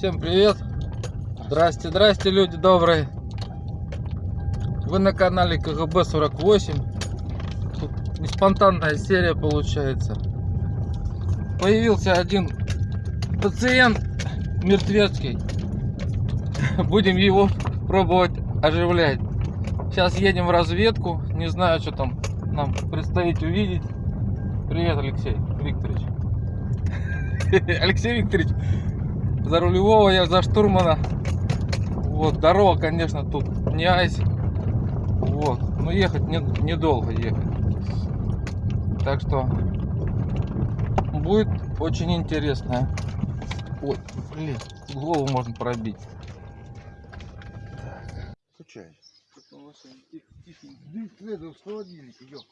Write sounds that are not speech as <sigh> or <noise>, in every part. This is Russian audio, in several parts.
Всем привет! Здрасте, здрасте, люди добрые! Вы на канале КГБ 48. Тут не спонтанная серия получается. Появился один пациент мертвецкий. Будем его пробовать оживлять. Сейчас едем в разведку. Не знаю, что там нам предстоит увидеть. Привет, Алексей Викторович. <laughs> Алексей Викторович, за рулевого я за штурмана. Вот, дорога, конечно, тут не айс. Вот, но ехать не, недолго ехать. Так что будет очень интересно. Ой, блин, голову можно пробить. Дым ёп.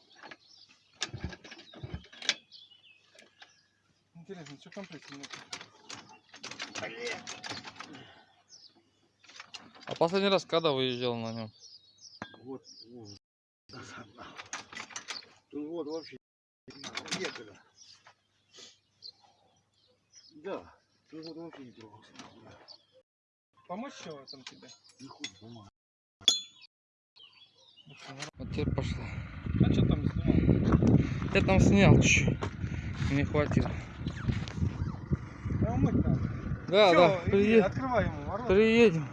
Интересно, что компрессия А последний раз когда выезжал на нем? Вот, вот. Тут вот вообще некогда. Да, тут вот вообще не трогался. Помочь в этом тебе? Не хуй, помогай. Вот теперь пошла. А что там снимал? Я там снял чуть. Не хватило. Да умыть надо. Да, Всё, да, иди, приедем. Открывай ему ворота. Приедем.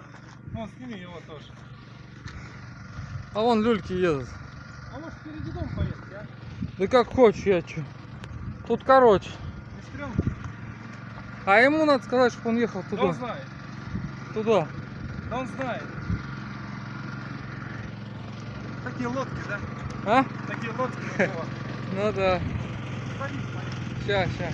Ну, сними его тоже. А вон люльки едут. А может впереди дом поехать, а? Да как хочешь, я чё. Тут короче. А ему надо сказать, чтобы он ехал Да он туда. знает. Туда. Да он знает. Такие лодки, да? А? Такие лодки. <laughs> Ну да. Садись, поехали.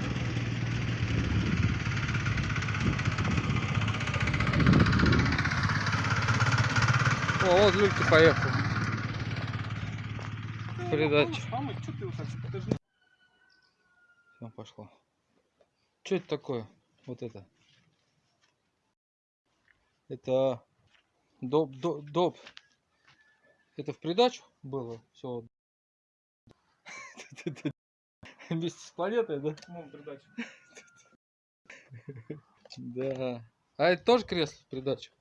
О, вот люльки поехал. Передача. Все, пошло. Что это такое? Вот это. Это доп, доп, доп. Это в придачу было? Все. <laughs> Вместе с планетой, да? Ну, передачу. <laughs> Да. А это тоже кресло в придачу?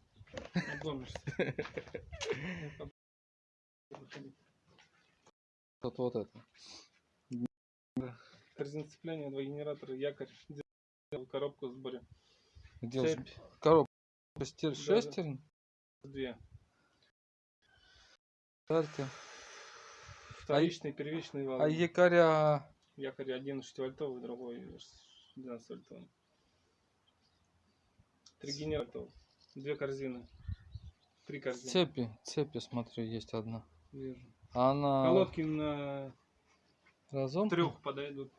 Вот, вот это. Корзина сцепления, два генератора, якорь, делал коробку в сборе. Где Цепь. коробка? Шестер-. Шестерн? Две. Старте. Вторичный, первичный вал. А якоря Якорь один 6 вольтовый, другой 12 вольтовый. Три генератора. Две корзины. Три корзины. цепи, цепи, смотрю, есть одна. Вижу. А она Колодки на разом? трех подойдут.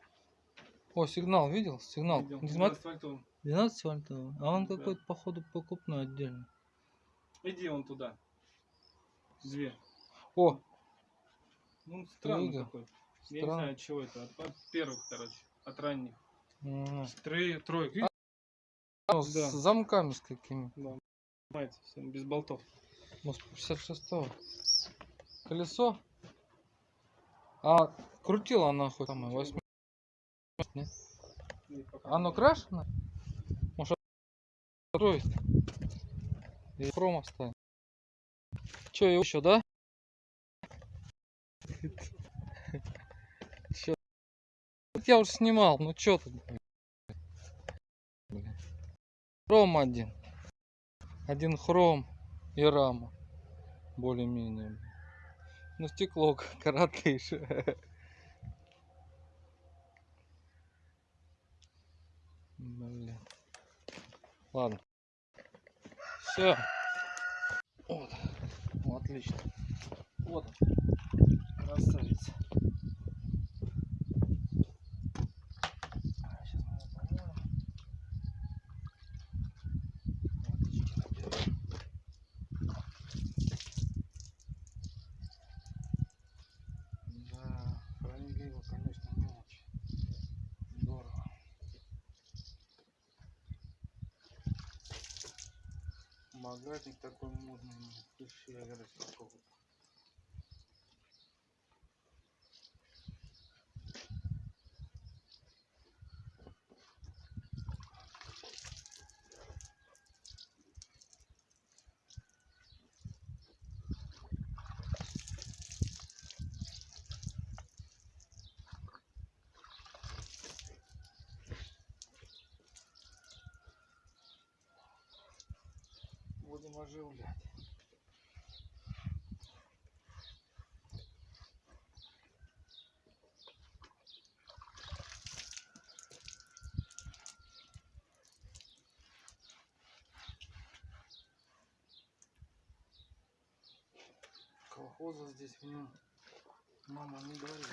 О, сигнал, видел? Сигнал. Видел. Не смотри. 12 вольтовый. 12 вольтовый. А он Да. какой-то, походу, покупной отдельно. Иди вон туда. Две. О, Ну, странный видел? такой. Я не знаю, от чего это. От, от первых, короче. От ранних. м, Трое, трое. Ну, с Да. замками с какими. Да. Понимаете, без болтов. Может, 56 Колесо. А крутила она хоть самое 8 нет? Оно крашено? Может, строить? И хром оставим. Че, его еще, да? <laughs> Чё? Я уже снимал, ну чё тут? Хром один. Один хром и рама. Более-менее. Ну стекло <laughs> коротыше. Блин. Ладно. Все. Вот. Ну, отлично. Вот. Красавица. Сейчас мы его помоем. Водички наберем. Да, хранили его, конечно, не очень. Здорово. Багажник такой модный, пиши, я говорю, Будем оживлять. Колхоза здесь в нем мама не говорит.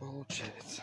Вот получается.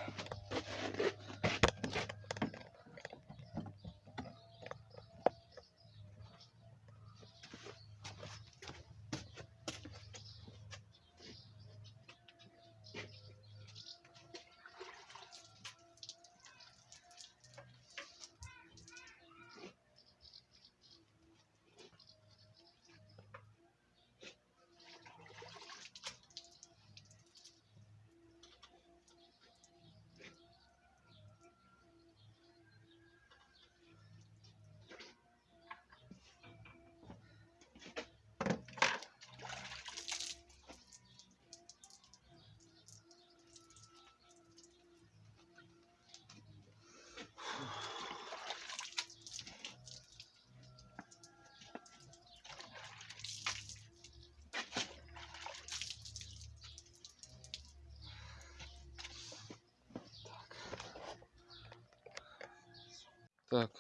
Так.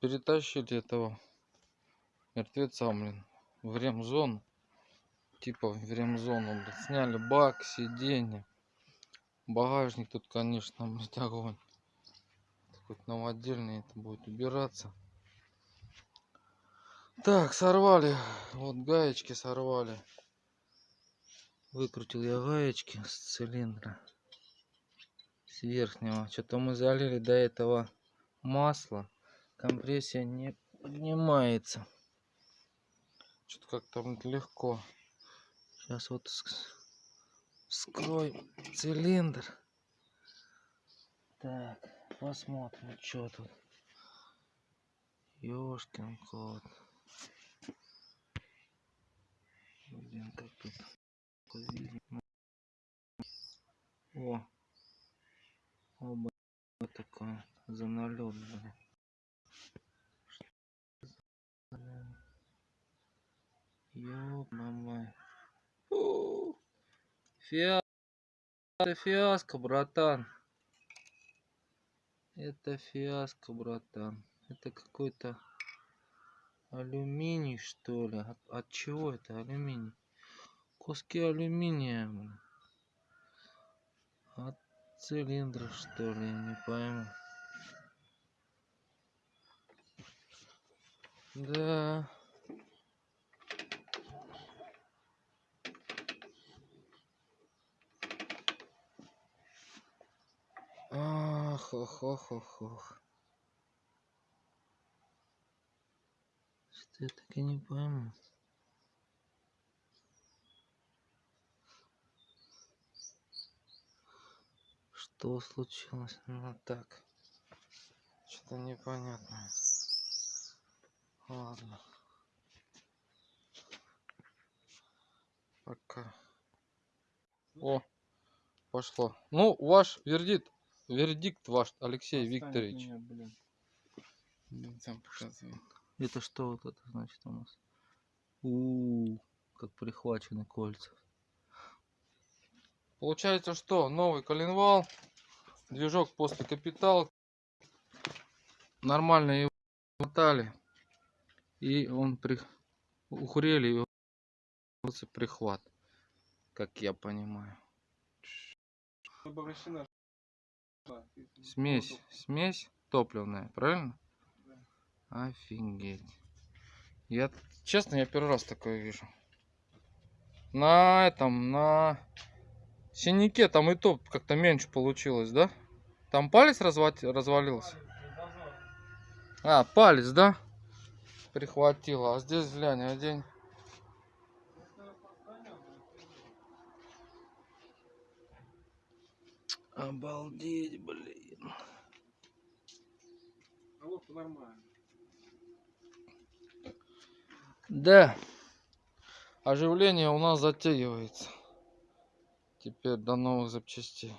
Перетащили этого мертвеца, блин, в ремзону. Типа в ремзону, блин. Сняли бак, сиденье. Багажник тут, конечно, <laughs> блядь, огонь. Хоть новодельный это будет убираться. Так, сорвали. Вот гаечки сорвали. Выкрутил я гаечки с цилиндра. С верхнего. Что-то мы залили до этого масло. Компрессия не поднимается. Что-то как-то легко. Сейчас вот ск- вскроем цилиндр. Так, посмотрим, что тут. Ёшкин кот. Блин, как тут. О, оба такое за налет, блин. Ёб мамай. Фу. Фиаско, фиаско, братан. Это фиаско, братан. Это какой-то алюминий, что ли? От, от чего это алюминий? Куски алюминия, блин. От цилиндра, что ли? Я не пойму. Да. Ах, ох, ох, ох, ох. Что я так и не пойму. Что случилось? Ну так. Что-то непонятно. Ладно. Пока. О, пошло. Ну, ваш вердикт, вердикт ваш, Алексей Оставить Викторович. Меня, блин. Это что вот это значит у нас? У, -у, -у как прихвачены кольца. Получается что? Новый коленвал, движок после капитал. Нормально его мотали и он при... ухрели его прихват, как я понимаю. Да, Смесь, смесь топливная, правильно? Офигеть. Я, честно, я первый раз такое вижу. На этом, на синяке там и то как-то меньше получилось, да? Там палец развать, развалился? А, палец, да? Прихватило. А здесь, глянь, один. Обалдеть, блин. Головка нормально. Да. Оживление у нас затягивается. Теперь до новых запчастей.